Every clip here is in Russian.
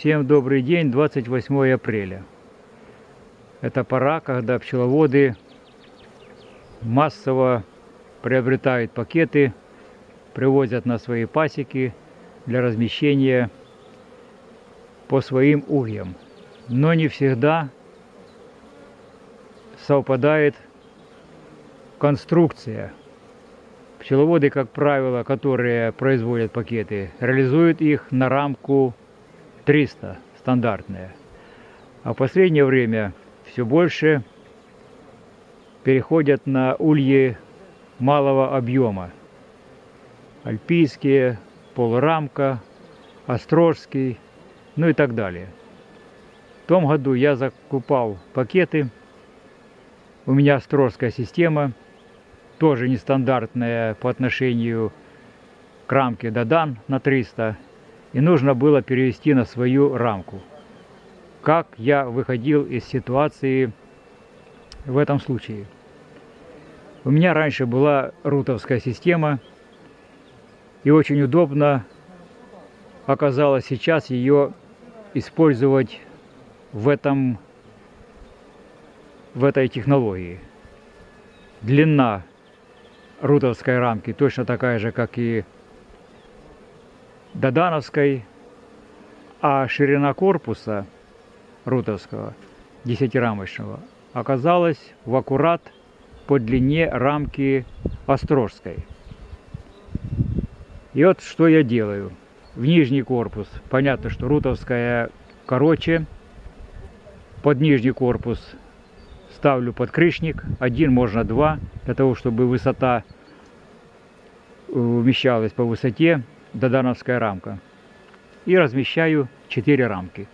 Всем добрый день, 28 апреля. Это пора, когда пчеловоды массово приобретают пакеты, привозят на свои пасеки для размещения по своим ульям. Но не всегда совпадает конструкция. Пчеловоды, как правило, которые производят пакеты, реализуют их на рамку 300 стандартные. А в последнее время все больше переходят на ульи малого объема. Альпийские, полурамка, острожский, ну и так далее. Том году я закупал пакеты. У меня острожская система, тоже нестандартная по отношению к рамке Дадан на 300 и нужно было перевести на свою рамку. Как я выходил из ситуации в этом случае? У меня раньше была рутовская система, и очень удобно оказалось сейчас ее использовать в, этом, в этой технологии. Длина рутовской рамки точно такая же, как и Додановской, а ширина корпуса рутовского, десятирамочного, оказалась в аккурат по длине рамки Острожской. И вот что я делаю. В нижний корпус, понятно, что рутовская короче, под нижний корпус ставлю подкрышник, один, можно два, для того, чтобы высота умещалась по высоте додановская рамка. И размещаю 4 рамки.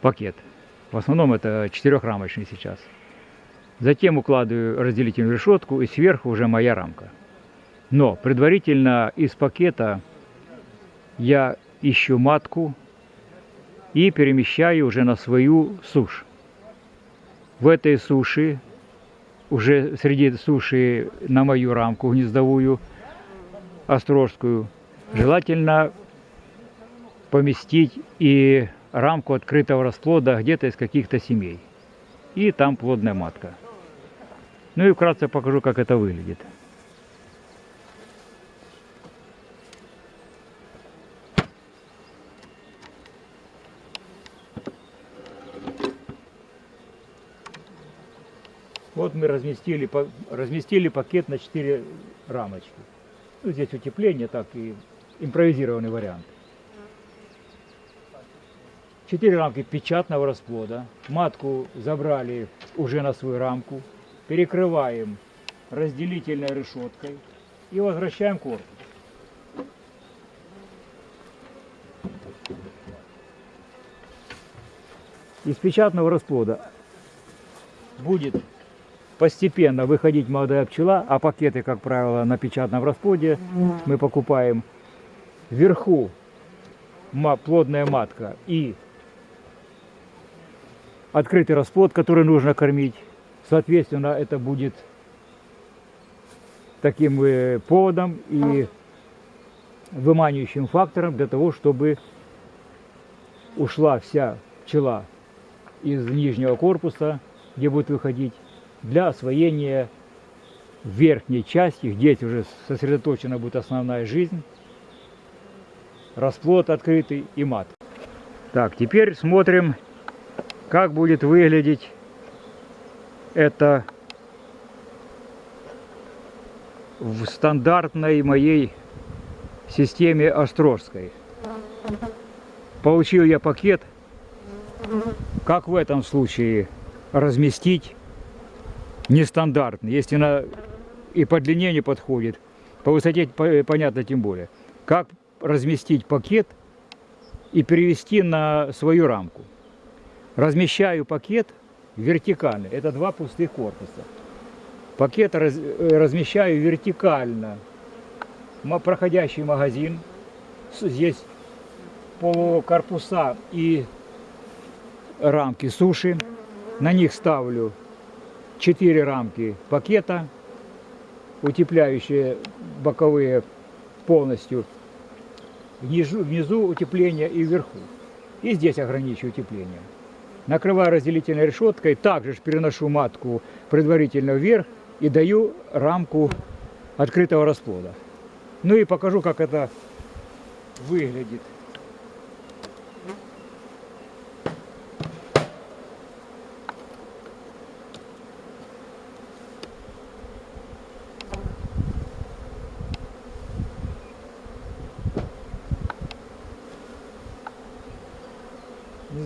Пакет. В основном это четырехрамочный сейчас. Затем укладываю разделительную решетку и сверху уже моя рамка. Но предварительно из пакета я ищу матку и перемещаю уже на свою сушь. В этой суши, уже среди суши на мою рамку гнездовую, острожскую, Желательно поместить и рамку открытого расплода где-то из каких-то семей. И там плодная матка. Ну и вкратце покажу, как это выглядит. Вот мы разместили, разместили пакет на 4 рамочки. Ну, здесь утепление, так и импровизированный вариант. Четыре рамки печатного расплода. Матку забрали уже на свою рамку. Перекрываем разделительной решеткой и возвращаем корпус. Из печатного расплода будет постепенно выходить молодая пчела, а пакеты, как правило, на печатном расплоде мы покупаем вверху плодная матка и открытый расплод, который нужно кормить. Соответственно, это будет таким э, поводом и выманивающим фактором для того, чтобы ушла вся пчела из нижнего корпуса, где будет выходить, для освоения верхней части, где уже сосредоточена будет основная жизнь расплод открытый и мат. Так, теперь смотрим, как будет выглядеть это в стандартной моей системе Острожской. Получил я пакет, как в этом случае разместить нестандартный, если на и по длине не подходит, по высоте понятно тем более. Как разместить пакет и перевести на свою рамку. Размещаю пакет вертикально. Это два пустых корпуса. Пакет раз, э, размещаю вертикально. Проходящий магазин. Здесь полукорпуса и рамки суши. На них ставлю 4 рамки пакета, утепляющие боковые полностью. Внизу, внизу утепление и вверху. И здесь ограничиваю утепление. Накрываю разделительной решеткой, также ж переношу матку предварительно вверх и даю рамку открытого расплода. Ну и покажу, как это выглядит.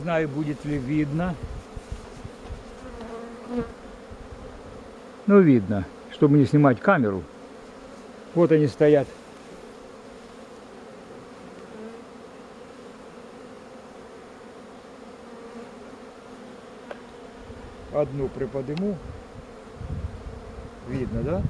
Знаю, будет ли видно. Ну, видно, чтобы не снимать камеру. Вот они стоят. Одну приподниму. Видно, да?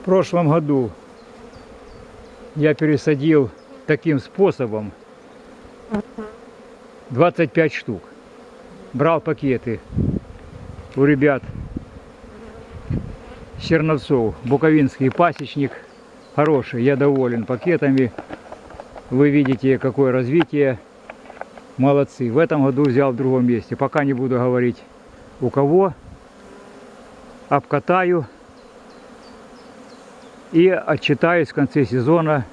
В прошлом году я пересадил таким способом 25 штук. Брал пакеты у ребят Черновцов, Буковинский пасечник. Хороший, я доволен пакетами. Вы видите, какое развитие. Молодцы. В этом году взял в другом месте. Пока не буду говорить у кого. Обкатаю и отчитаюсь в конце сезона,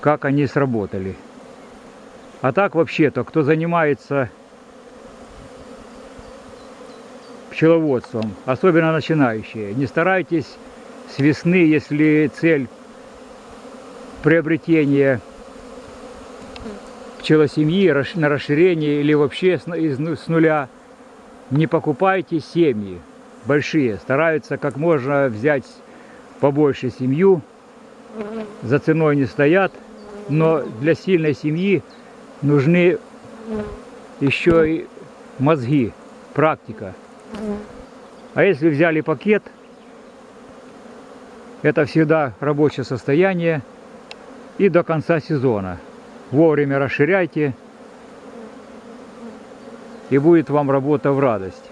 как они сработали. А так вообще-то, кто занимается пчеловодством, особенно начинающие, не старайтесь с весны, если цель приобретения пчелосемьи на расширение или вообще ну- с нуля, не покупайте семьи большие. Стараются как можно взять побольше семью, за ценой не стоят, но для сильной семьи нужны еще и мозги, практика. А если взяли пакет, это всегда рабочее состояние и до конца сезона. Вовремя расширяйте, и будет вам работа в радость.